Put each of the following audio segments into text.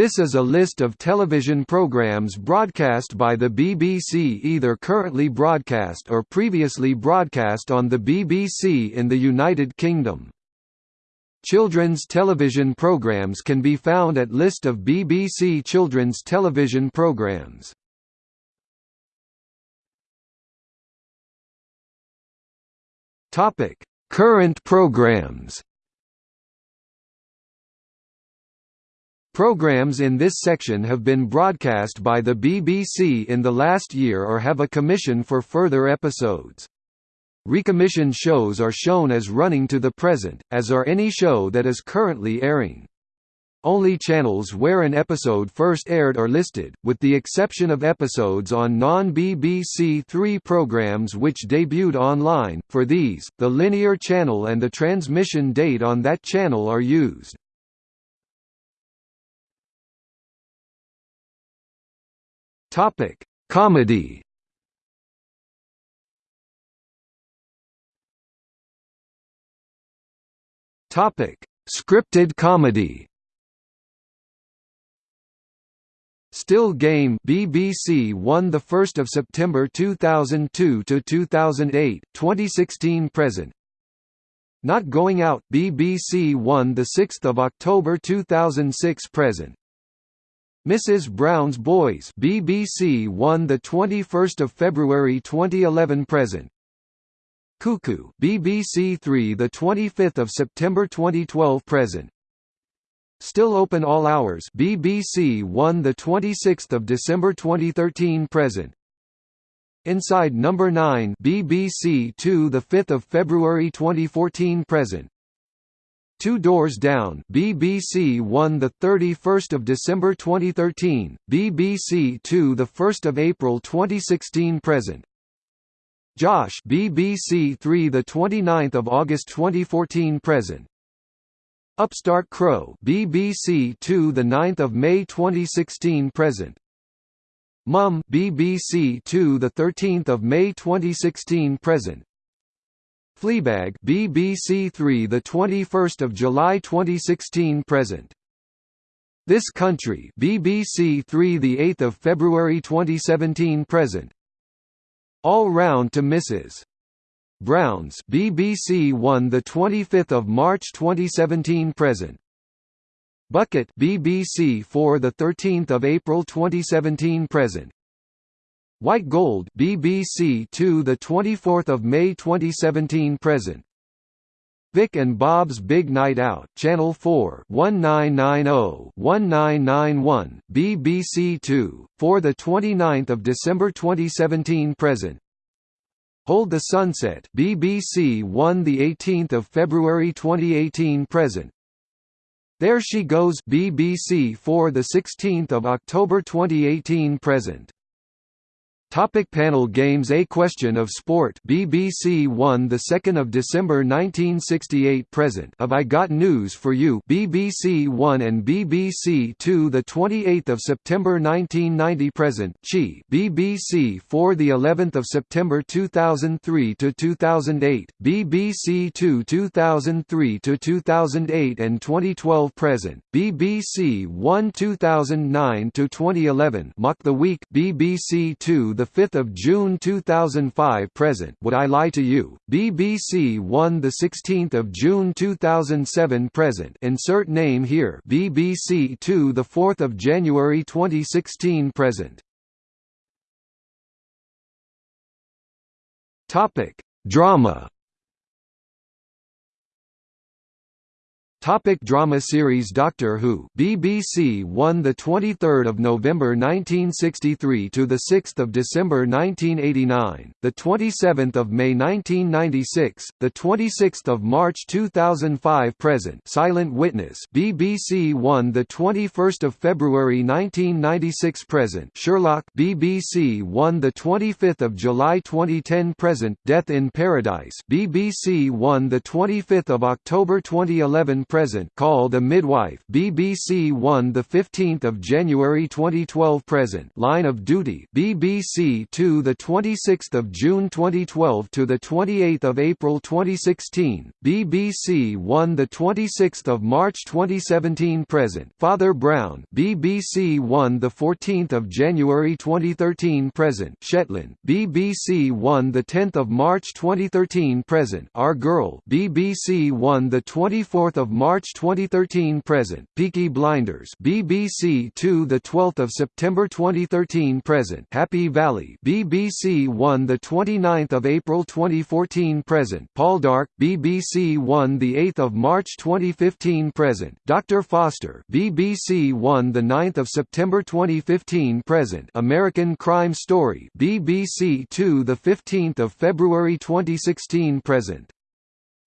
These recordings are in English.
This is a list of television programs broadcast by the BBC either currently broadcast or previously broadcast on the BBC in the United Kingdom. Children's television programs can be found at List of BBC children's television programs. Current programs Programs in this section have been broadcast by the BBC in the last year or have a commission for further episodes. Recommissioned shows are shown as running to the present, as are any show that is currently airing. Only channels where an episode first aired are listed, with the exception of episodes on non-BBC Three programs which debuted online. For these, the linear channel and the transmission date on that channel are used. Topic: Comedy. Topic: Scripted comedy. Still Game BBC One the 1st of September 2002 to 2008 2016 present Not Going Out BBC One the 6th of October 2006 present Mrs. Brown's Boys BBC One the 21st of February 2011 present. Cuckoo BBC 3 the 25th of September 2012 present. Still Open All Hours BBC 1 the 26th of December 2013 present. Inside Number 9 BBC 2 the 5th of February 2014 present. Two Doors Down BBC 1 the 31st of December 2013 BBC 2 the 1st of April 2016 present. Josh BBC 3 the 29th of August 2014 present. Upstart Crow BBC 2 the 9th of May 2016 present. Mum BBC 2 the 13th of May 2016 present Fleabag BBC 3 the 21st of July 2016 present. This Country BBC 3 the 8th of February 2017 present. All Round to Mrs Browns BBC 1 the 25th of March 2017 present. Bucket BBC 4 the 13th of April 2017 present White Gold BBC 2 the 24th of May 2017 present. Vic and Bob's Big Night Out Channel 4 1990-1991 BBC 2 for the 29th of December 2017 present. Hold the Sunset BBC 1 the 18th of February 2018 present. There She Goes BBC 4 the 16th of October 2018 present Topic panel games A Question of Sport BBC One the 2nd of December 1968 present Have I Got News for You BBC One and BBC Two the 28th of September 1990 present Chi BBC Four the 11th of September 2003 to 2008 BBC Two 2003 to 2008 and 2012 present BBC One 2009 to 2011 Mock the Week BBC Two 5 June 2005 present Would I Lie to You, BBC 1 16 June 2007 present insert name here. BBC 2 4 January 2016 present. Drama. Topic drama series Doctor Who BBC 1 the 23rd of November 1963 to the 6th of December 1989 the 27th of May 1996 the 26th of March 2005 present. Silent Witness BBC 1 the 21st of February 1996 present. Sherlock BBC 1 the 25th of July 2010 present. Death in Paradise BBC 1 the 25th of October 2011 present Call the Midwife BBC 1 the 15th of January 2012 present Line of Duty BBC 2 the 26th of June 2012 to the 28th of April 2016 BBC 1 the 26th of March 2017 present Father Brown BBC 1 the 14th of January 2013 present Shetland BBC 1 the 10th of March 2013 present Our Girl BBC 1 the 24th of March 2013 present Peaky Blinders BBC 2 the 12th of September 2013 present Happy Valley BBC 1 the 29th of April 2014 present Poldark BBC 1 the 8th of March 2015 present Dr Foster BBC 1 the 9th of September 2015 present American Crime Story BBC 2 the 15th of February 2016 present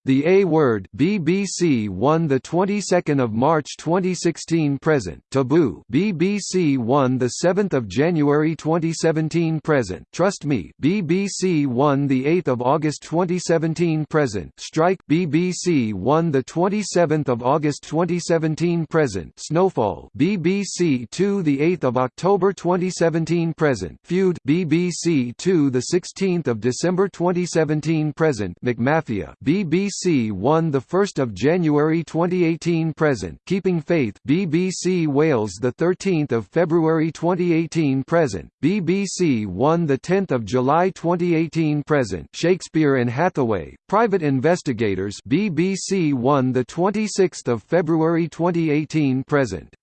the A Word BBC 1 the 22nd of March 2016 present. Taboo BBC 1 the 7th of January 2017 present. Trust Me BBC 1 the 8th of August 2017 present. Strike BBC 1 the 27th of August 2017 present. Snowfall BBC 2 the 8th of October 2017 present. Feud BBC 2 the 16th of December 2017 present. McMafia BBC BBC 1 the 1st of January 2018 present Keeping Faith BBC Wales the 13th of February 2018 present BBC 1 the 10th of July 2018 present Shakespeare and Hathaway Private Investigators BBC 1 the 26th of February 2018 present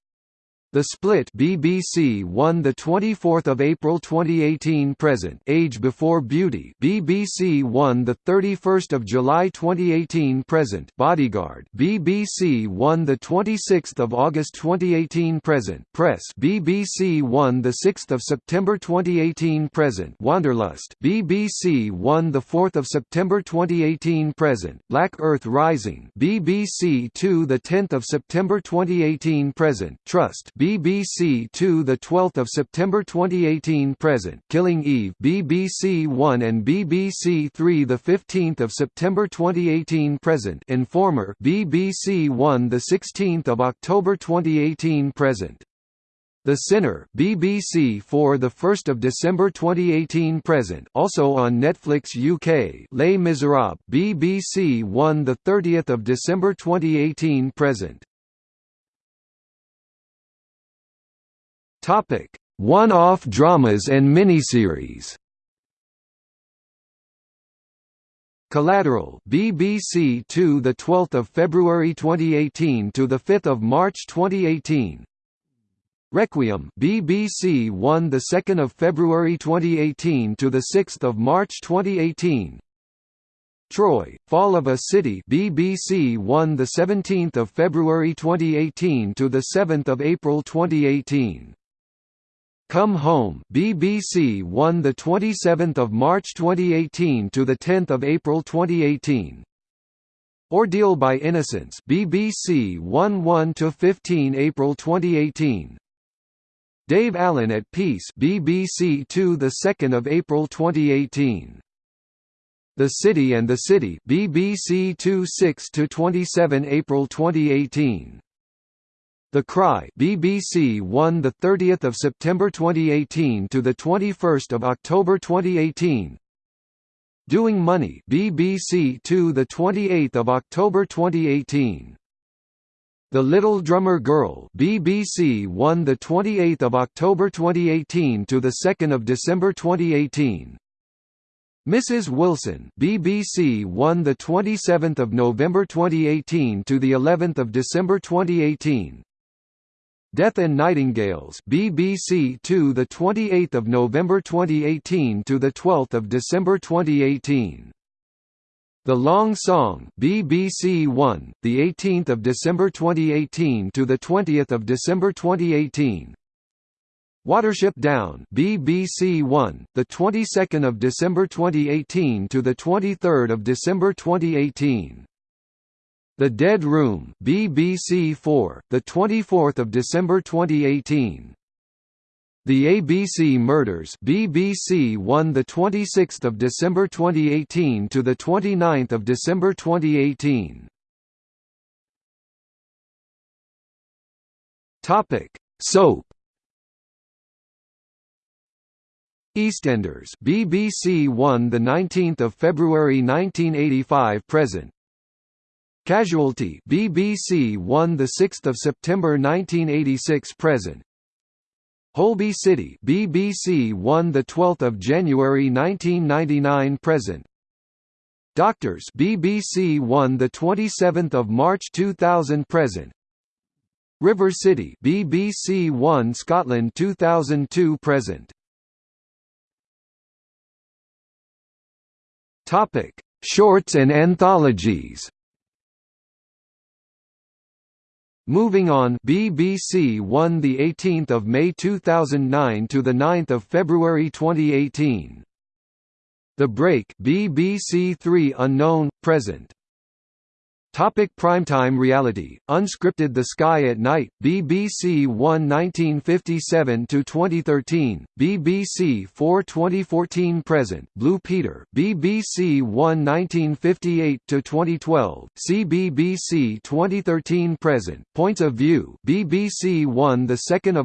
the Split BBC One the 24th of April 2018 present. Age Before Beauty. BBC One the 31st of July 2018 present. Bodyguard. BBC One the 26th of August 2018 present. Press. BBC One the 6th of September 2018 present. Wanderlust. BBC One the 4th of September 2018 present. Black Earth Rising. BBC 2 the 10th of September 2018 present. Trust BBC 2 the 12th of September 2018 present Killing Eve BBC 1 and BBC 3 the 15th of September 2018 present Informer BBC 1 the 16th of October 2018 present. The Sinner BBC Four the 1st of December 2018 present also on Netflix UK Les Miserables BBC 1 the 30th of December 2018 present Topic: One-off dramas and miniseries. Collateral BBC 2 the 12th of February 2018 to the 5th of March 2018 Requiem BBC 1 the 2nd of February 2018 to the 6th of March 2018 Troy Fall of a City BBC 1 the 17th of February 2018 to the 7th of April 2018 Come Home BBC 1 the 27th of March 2018 to the 10th of April 2018 Ordeal by Innocence BBC 1 1 to 15 April 2018 Dave Allen at Peace BBC 2 the 2nd of April 2018 The City and the City BBC 2 6 to 27 April 2018 the Cry BBC 1 the 30th of September 2018 to the 21st of October 2018 Doing Money BBC 2 the 28th of October 2018 The Little Drummer Girl BBC 1 the 28th of October 2018 to the 2nd of December 2018 Mrs. Wilson BBC 1 the 27th of November 2018 to the 11th of December 2018 Death and Nightingales BBC 2 the 28th of November 2018 to the 12th of December 2018 The Long Song BBC 1 the 18th of December 2018 to the 20th of December 2018 Watership Down BBC 1 the 22nd of December 2018 to the 23rd of December 2018 the Dead Room BBC 4, the 24th of December 2018. The ABC Murders BBC 1 the 26th of December 2018 to the 29th of December 2018. Topic: Soap. EastEnders, BBC One, the 19th of February 1985 present. Casualty, BBC One, the 6th of September 1986 present. Holby City, BBC One, the 12th of January 1999 present. Doctors, BBC One, the 27th of March 2000 present. River City, BBC One, Scotland 2002 present. Topic: Shorts and anthologies. Moving on, BBC One the 18th of May 2009 to the 9th of February 2018. The Break, BBC Three Unknown present. Topic primetime reality, unscripted The Sky at Night, BBC One 1957–2013, BBC 4 2014 present, Blue Peter, BBC One 1958–2012, CBBC 2013 present, Points of View, BBC One 2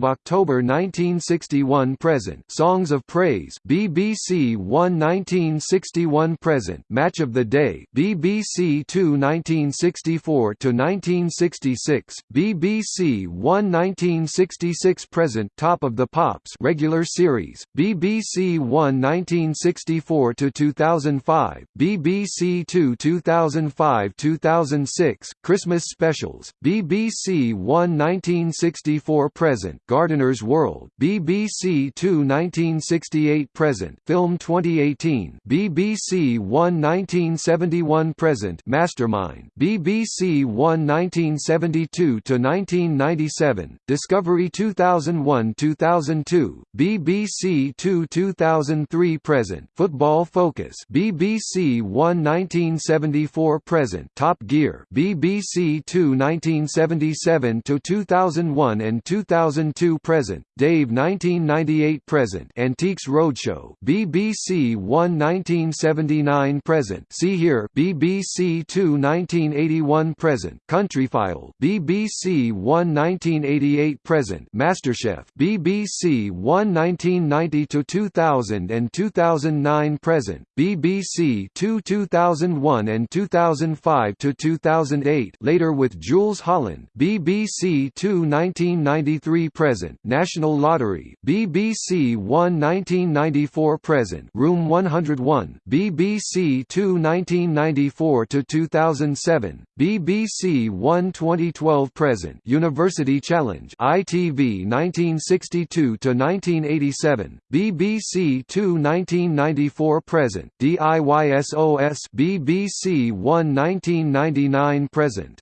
October 1961 present, Songs of Praise, BBC One 1961 present, Match of the Day, BBC Two 19 1964 to 1966, BBC One 1966 present Top of the Pops regular series, BBC One 1964 to 2005, BBC Two 2005-2006 Christmas specials, BBC One 1964 present Gardener's World, BBC Two 1968 present Film 2018, BBC One 1971 present Mastermind, BBC One 1972–1997, Discovery 2001–2002, BBC Two 2003–present Football Focus BBC One 1974–present Top Gear BBC Two 1977–2001 and 2002–present Dave 1998–present Antiques Roadshow BBC One 1979–present See Hear BBC Two 19 1981 present, Countryfile, BBC One 1988 present, MasterChef, BBC One 1990 to 2000 and 2009 present, BBC Two 2001 and 2005 to 2008. Later with Jools Holland, BBC Two 1993 present, National Lottery, BBC One 1994 present, Room 101, BBC Two 1994 to 2007 BBC One 2012 present University Challenge ITV 1962 to 1987 BBC Two 1994 present DIY SOS BBC One 1999 present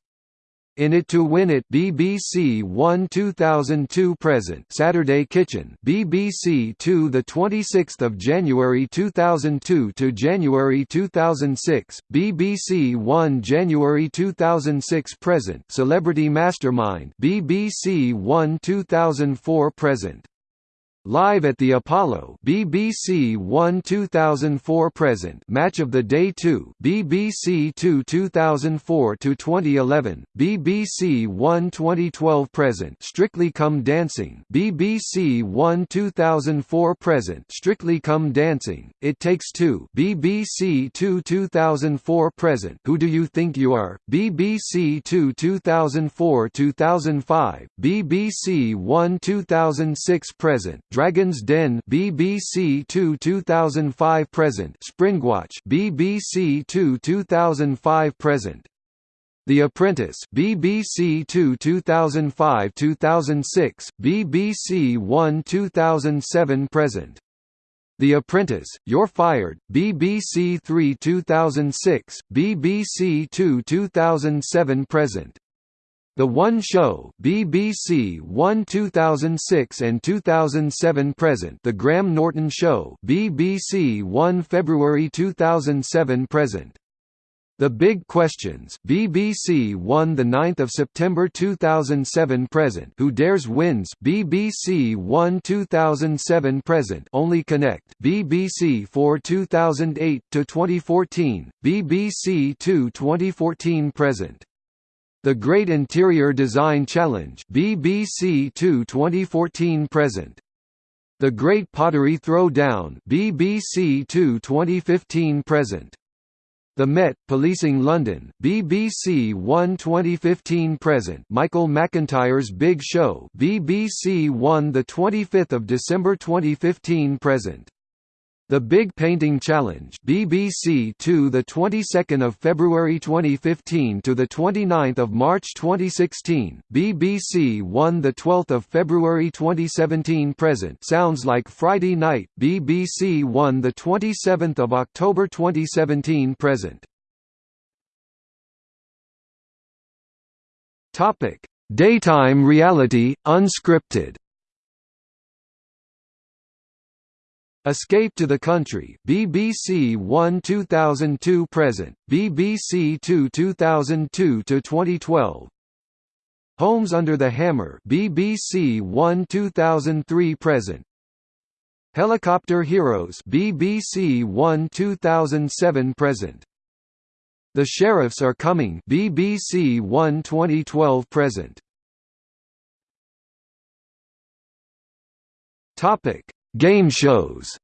in It to Win It BBC 1 2002 present. Saturday Kitchen BBC 2 the 26th of January 2002 to January 2006 BBC 1 January 2006 present. Celebrity Mastermind BBC 1 2004 present Live at the Apollo BBC 1 2004 present. Match of the Day 2 BBC 2 2004 to 2011 BBC 1 2012 present. Strictly Come Dancing. BBC 1 2004 present. Strictly Come Dancing. It Takes Two. BBC 2 2004 present. Who Do You Think You Are? BBC 2 2004 2005 BBC 1 2006 present Dragon's Den BBC 2 2005 present. Springwatch BBC 2 2005 present. The Apprentice BBC 2 2005-2006 BBC 1 2007 present. The Apprentice You're Fired BBC 3 2006 BBC 2 2007 present the One Show BBC One 2006 and 2007 present. The Graham Norton Show BBC One February 2007 present. The Big Questions BBC One the 9th of September 2007 present. Who Dares Wins BBC One 2007 present. Only Connect BBC 4 2008 to 2014 BBC 2 2014 present The Great Interior Design Challenge BBC 2 2014 present. The Great Pottery Throwdown BBC 2 2015 present. The Met, Policing London, BBC One 2015 present Michael McIntyre's Big Show BBC One the 25th of December 2015 present the Big Painting Challenge BBC 2 the 22nd of February 2015 to the 29th of March 2016 BBC 1 the 12th of February 2017 present. Sounds like Friday Night. BBC 1 the 27th of October 2017 present. Topic. Daytime reality unscripted Escape to the Country BBC 1 2002 present BBC 2 2002 to 2012 Homes Under the Hammer BBC 1 2003 present. Helicopter Heroes BBC 1 2007 present. The Sheriffs Are Coming BBC 1 2012 present. Topic Game shows.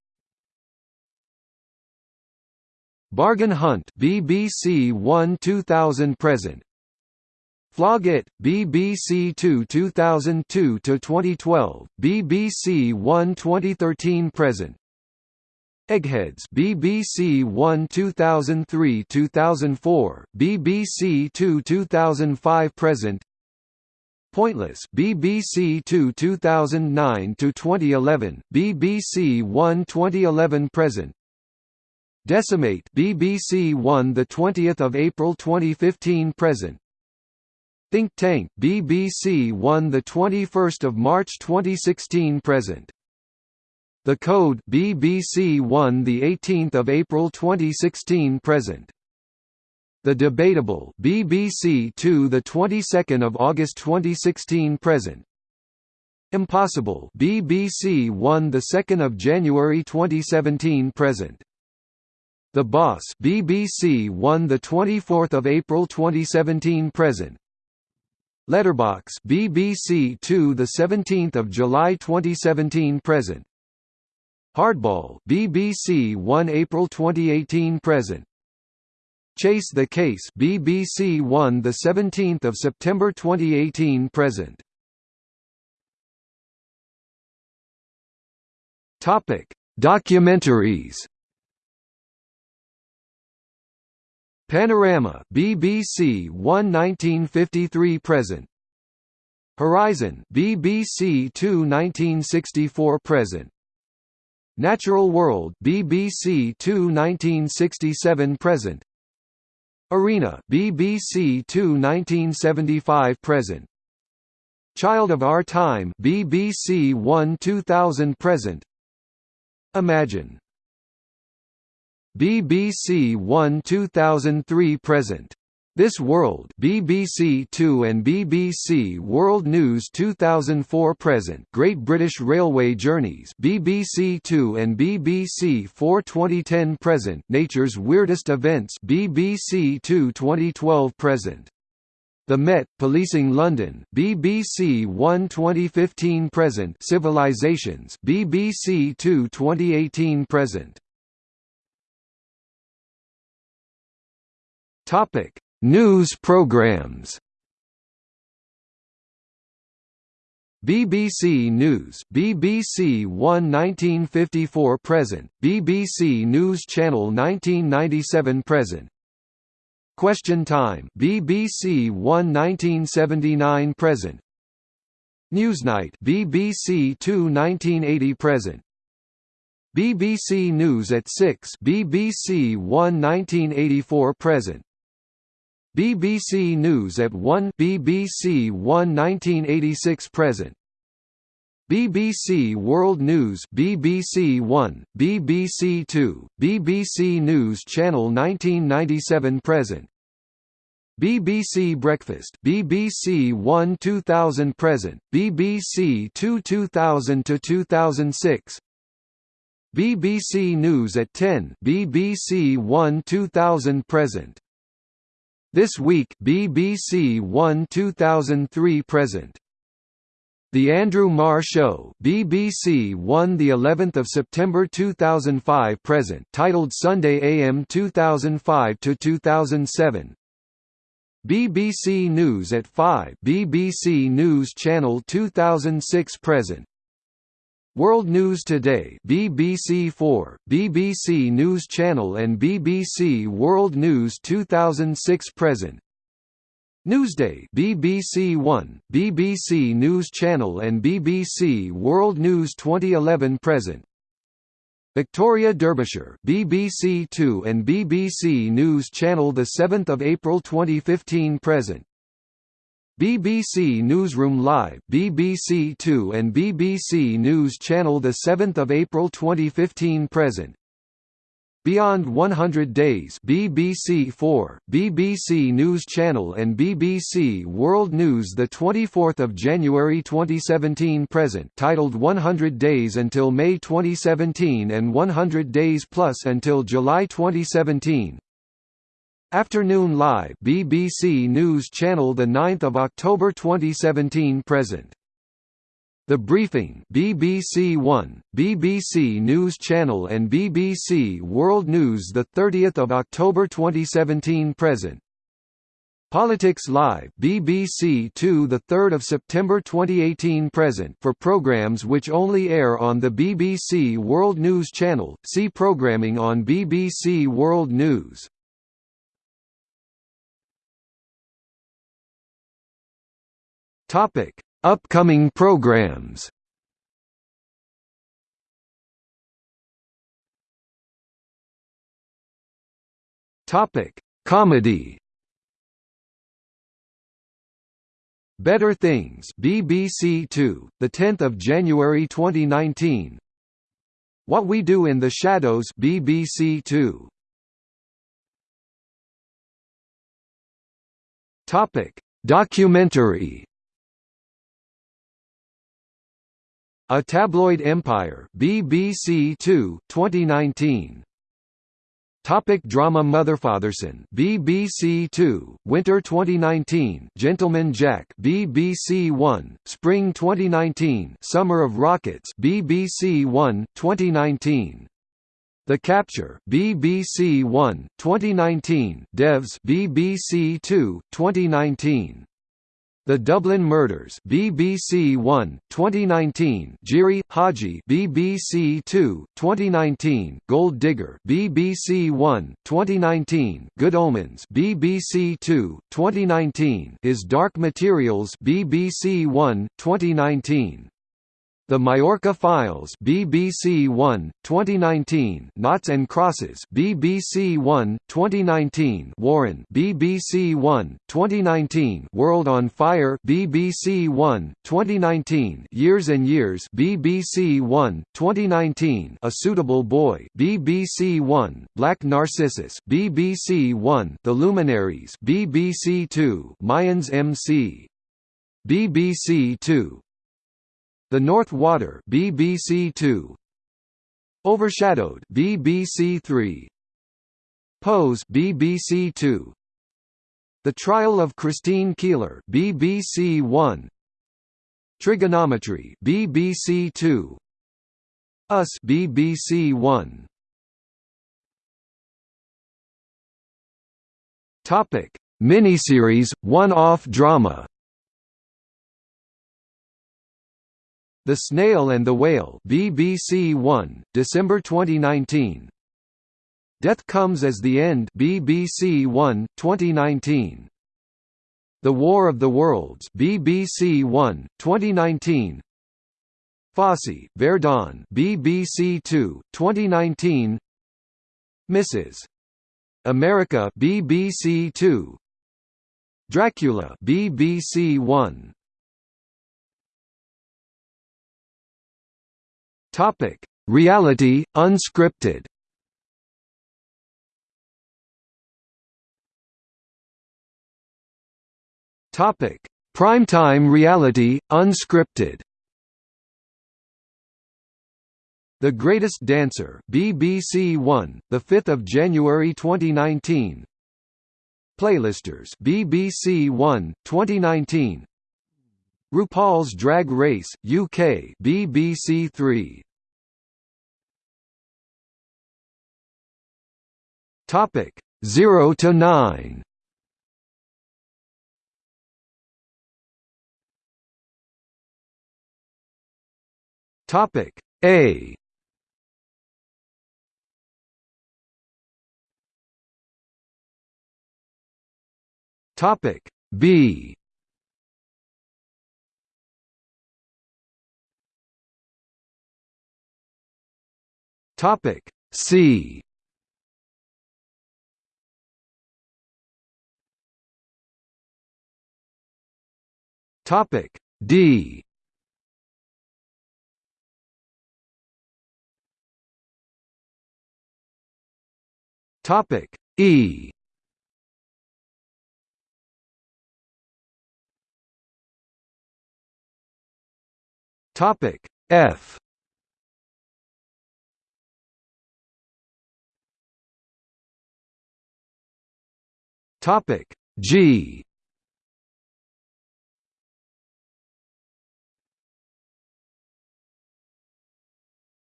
Bargain Hunt BBC 1 2000 present. Flog It BBC 2 2002 to 2012 BBC 1 2013 present. Eggheads BBC 1 2003 2004 BBC 2 2005 present Pointless. BBC 2 2009 to 2011 BBC 1 2011 present. Decimate. BBC 1 the 20th of April 2015 present. Think Tank. BBC 1 the 21st of March 2016 present. The Code. BBC 1 the 18th of April 2016 present the Debatable BBC 2 the 22nd of August 2016 present. Impossible BBC 1 the 2nd of January 2017 present. The Boss BBC 1 the 24th of April 2017 present. Letterbox BBC 2 the 17th of July 2017 present. Hardball BBC 1 April 2018 present Chase the Case BBC 1 the 17th of September 2018 present. Topic Documentaries. Panorama BBC 1 1953 present. Horizon BBC 2 1964 present. Natural World BBC 2 1967 present Arena BBC 2 1975 present. Child of Our Time BBC 1 2000 present. Imagine. BBC 1 2003 present this World BBC Two and BBC World News 2004 present. Great British Railway Journeys BBC Two and BBC Four 2010 present. Nature's Weirdest Events BBC Two 2012 present. The Met, Policing London BBC One 2015 present. Civilizations BBC Two 2018 present. Topic News programs. BBC News BBC 1 1954 present BBC News Channel 1997 present. Question Time BBC 1 1979 present. Newsnight BBC 2 1980 present. BBC News at 6 BBC 1 1984 present BBC News at 1 BBC 1 1986 present BBC World News BBC 1 BBC 2 BBC News Channel 1997 present BBC Breakfast BBC 1 2000 present BBC 2 2000 to 2006 BBC News at 10 BBC 1 2000 present This Week BBC One 2003 present. The Andrew Marr Show BBC One the 11th of September 2005 present titled Sunday AM 2005 to 2007 BBC News at 5 BBC News Channel 2006 present World News Today BBC 4 BBC News Channel and BBC World News 2006 present. Newsday BBC 1, BBC News Channel and BBC World News 2011 present. Victoria Derbyshire BBC 2 and BBC News Channel the 7th of April 2015 present BBC Newsroom Live BBC 2 and BBC News Channel the 7th of April 2015 present. Beyond 100 Days BBC 4, BBC News Channel and BBC World News the 24th of January 2017 present titled 100 Days until May 2017 and 100 Days Plus until July 2017 Afternoon Live BBC News Channel the 9th of October 2017 present the Briefing BBC One, BBC News Channel and BBC World News the 30th of October 2017 present. Politics Live BBC 2 the 3rd of September 2018 present for programs which only air on the BBC World News Channel. See programming on BBC World News. Topic Upcoming programs Topic: Comedy. Better Things, BBC 2, the 10th of January 2019. What We Do in the Shadows, BBC 2. Topic: Documentary. A Tabloid Empire BBC 2 2019 Topic drama Motherfatherson BBC 2 Winter 2019 Gentleman Jack BBC 1 Spring 2019 Summer of Rockets BBC 1 2019 The Capture BBC 1 2019 Devs BBC 2 2019 the Dublin Murders BBC 1 2019 Giri/Haji BBC 2 2019 Gold Digger BBC 1 2019 Good Omens BBC 2 2019 His Dark Materials BBC 1 2019 the Majorca Files BBC 1 2019 Knots and Crosses BBC 1 2019 Warren BBC 1 2019 World on Fire BBC 1 2019 Years and Years BBC 1 2019 A Suitable Boy BBC 1 Black Narcissus BBC 1 The Luminaries BBC 2 Mayans MC BBC 2 the North Water BBC 2 Overshadowed BBC 3 Pose BBC 2 The Trial of Christine Keeler BBC 1 Trigonometry BBC 2 Us BBC 1 Topic. Miniseries one-off drama The Snail and the Whale BBC 1, December 2019. Death Comes as the End BBC 1, 2019. The War of the Worlds BBC 1, 2019. Fosse, Verdon BBC 2, 2019. Mrs. America BBC 2. Dracula BBC 1. Topic: Reality unscripted. Topic: Primetime reality unscripted. The Greatest Dancer BBC 1, the 5th of January 2019. Playlisters BBC 1 2019 RuPaul's Drag Race UK BBC 3 Topic 0 to 9 Topic A. Topic B Topic C. Topic D. Topic E. Topic F Topic G.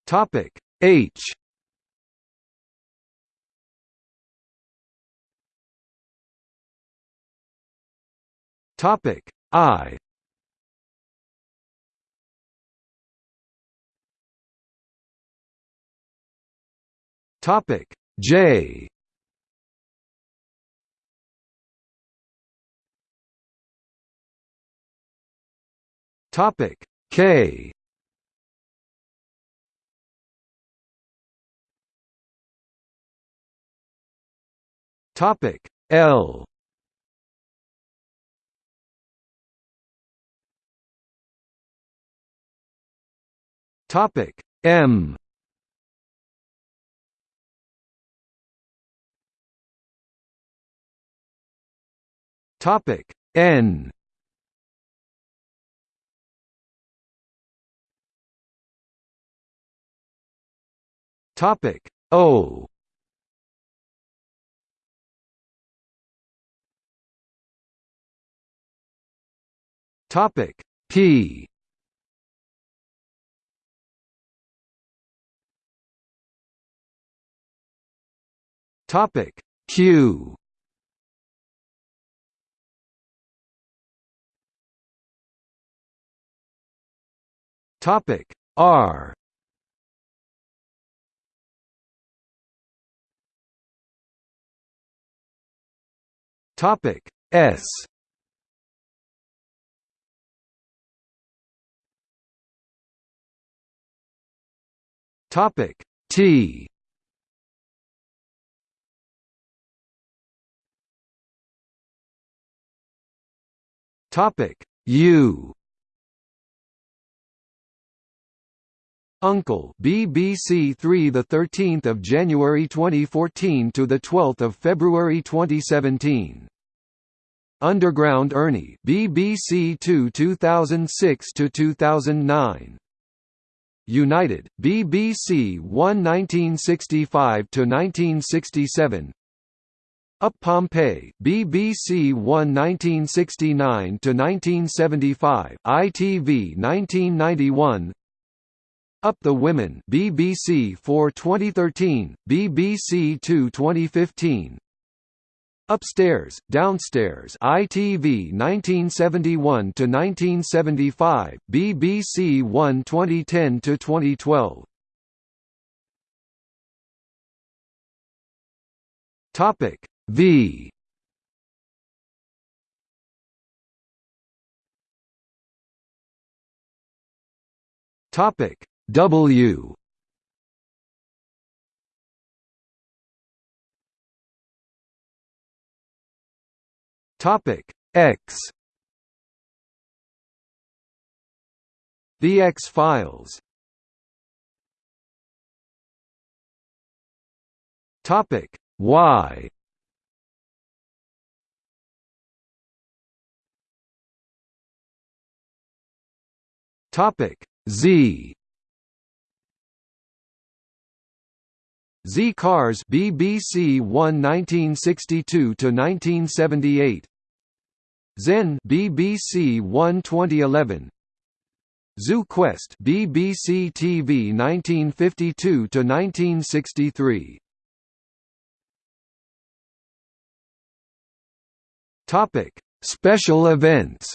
Topic H. Topic I. Topic J Topic K. Topic L. Topic M. Topic N Topic. O. Topic. P. Topic. Q. Topic. R Topic S. Topic T. Topic U. Uncle BBC 3 the 13th of January 2014 to the 12th of February 2017 Underground Ernie BBC 2 2006 to 2009 United BBC 1 1965 to 1967 Up Pompeii BBC 1 1969 to 1975 ITV 1991 up the Women BBC 4 2013, BBC 2 2015 Upstairs, Downstairs ITV 1971 to 1975, BBC 1 2010 to 2012 Topic V. Topic W Topic X. The X-Files Topic Y. Topic Z. Z Cars BBC 1 1962 to 1978 Zen BBC 1 2011 Zoo Quest BBC TV 1952 to 1963 Topic Special events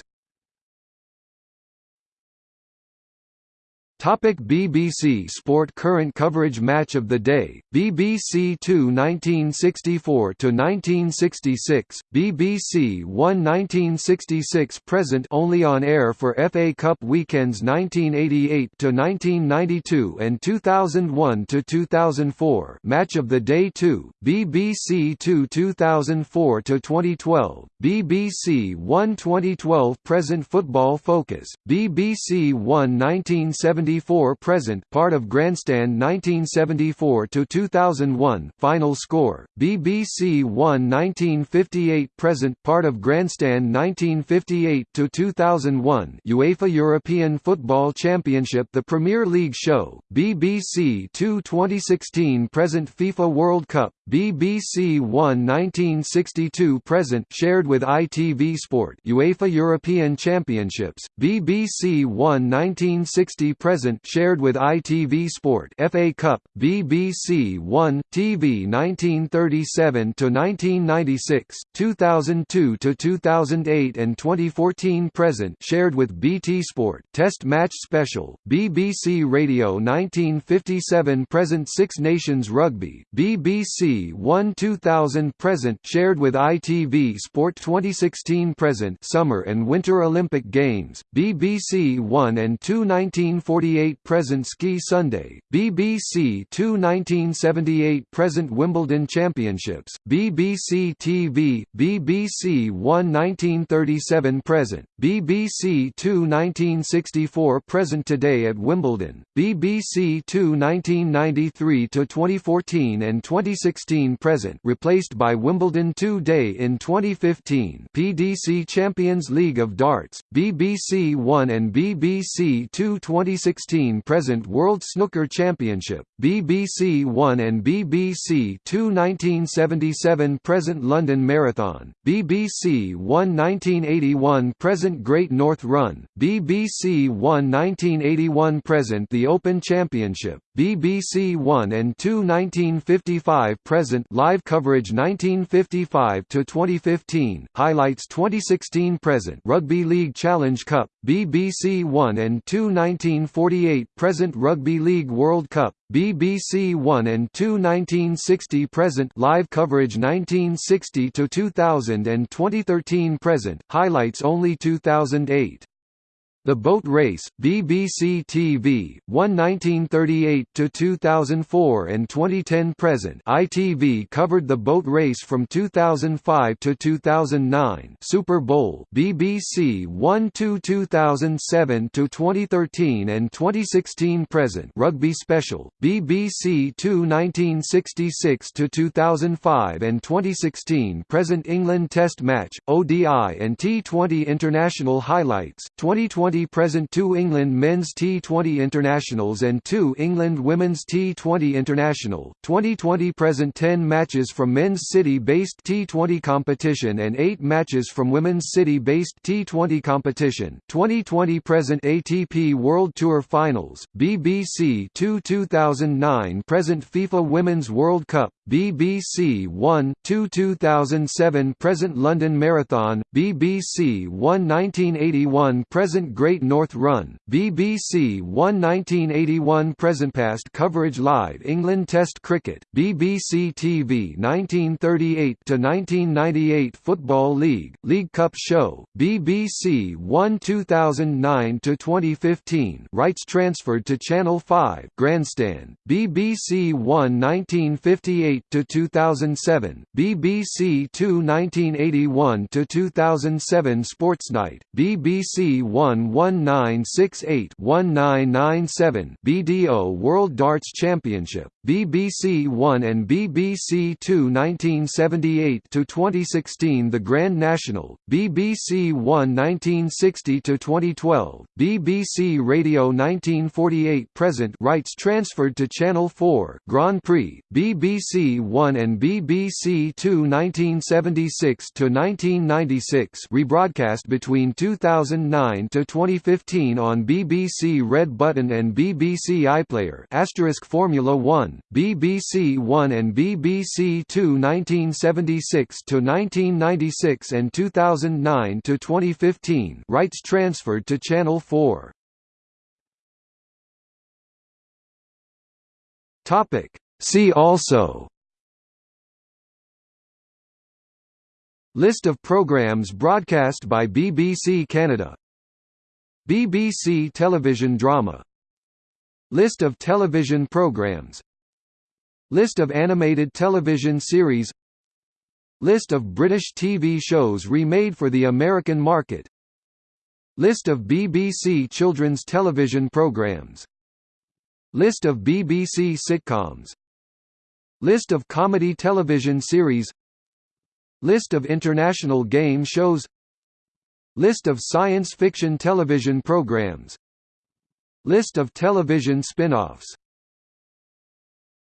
Topic BBC Sport Current coverage Match of the Day, BBC 2 1964–1966, BBC 1 1966 Present only on air for FA Cup weekends 1988–1992 and 2001–2004 Match of the Day 2, BBC 2 2004–2012, BBC 1 2012 Present Football Focus, BBC 1 1970 1974 present part of Grandstand 1974 to 2001 final score BBC 1 1958 present part of Grandstand 1958 to 2001 UEFA European Football Championship the Premier League show BBC 2 2016 present FIFA World Cup BBC 1 1962 present shared with ITV Sport UEFA European Championships BBC 1 1960 present shared with ITV Sport FA Cup, BBC One, TV 1937 to 1996, 2002 to 2008 and 2014 present shared with BT Sport Test Match Special, BBC Radio 1957 present Six Nations Rugby, BBC One 2000 present shared with ITV Sport 2016 present Summer and Winter Olympic Games, BBC One and 2 1940 1978 present Ski Sunday, BBC Two 1978 present Wimbledon Championships, BBC TV, BBC One 1937 present, BBC Two 1964 present Today at Wimbledon, BBC Two 1993 to 2014 and 2016 present replaced by Wimbledon Two Day in 2015 PDC Champions League of Darts, BBC One and BBC Two 2016 2016 present World Snooker Championship, BBC One and BBC Two 1977 present London Marathon, BBC One 1981 present Great North Run, BBC One 1981 present The Open Championship, BBC One and Two 1955 present live coverage 1955 to 2015 highlights 2016 present Rugby League Challenge Cup BBC One and Two 1940 48 present Rugby League World Cup, BBC 1 and 2 1960 present live coverage 1960 to 2000 and 2013 present highlights only 2008 the Boat Race, BBC TV, 1 1938–2004 and 2010–present ITV covered the boat race from 2005 to 2009 Super Bowl BBC 1 2007 to 2013 and 2016–present Rugby Special, BBC 2 1966 to 2005 and 2016–present England Test Match, ODI and T20 International Highlights, 2020 present two England men's T20 internationals and two England women's T20 international, 2020 present 10 matches from men's city-based T20 competition and 8 matches from women's city-based T20 competition, 2020 present ATP World Tour Finals, BBC 2 2009 present FIFA Women's World Cup, BBC 1, 2 2007 present London Marathon, BBC 1 1981 present Great North Run, BBC 1 1981 present past coverage live England Test Cricket, BBC TV 1938 to 1998 Football League, League Cup Show, BBC 1 2009 to 2015 rights transferred to Channel 5 Grandstand, BBC 1 1958 1978 to 2007, BBC Two 1981 to 2007 Sports Night, BBC One 1968 1997 BDO World Darts Championship, BBC One and BBC Two 1978 to 2016 The Grand National, BBC One 1960 to 2012, BBC Radio 1948 present rights transferred to Channel 4 Grand Prix, BBC One and BBC Two 1976 to 1996 rebroadcast between 2009 to 2015 on BBC Red Button and BBC iPlayer. Asterisk Formula 1, BBC One and BBC Two 1976 to 1996 and 2009 to 2015 rights transferred to Channel 4 Topic. See also List of programs broadcast by BBC Canada. BBC television drama. List of television programs. List of animated television series. List of British TV shows remade for the American market. List of BBC children's television programs. List of BBC sitcoms. List of comedy television series List of international game shows. List of science fiction television programs. List of television spin-offs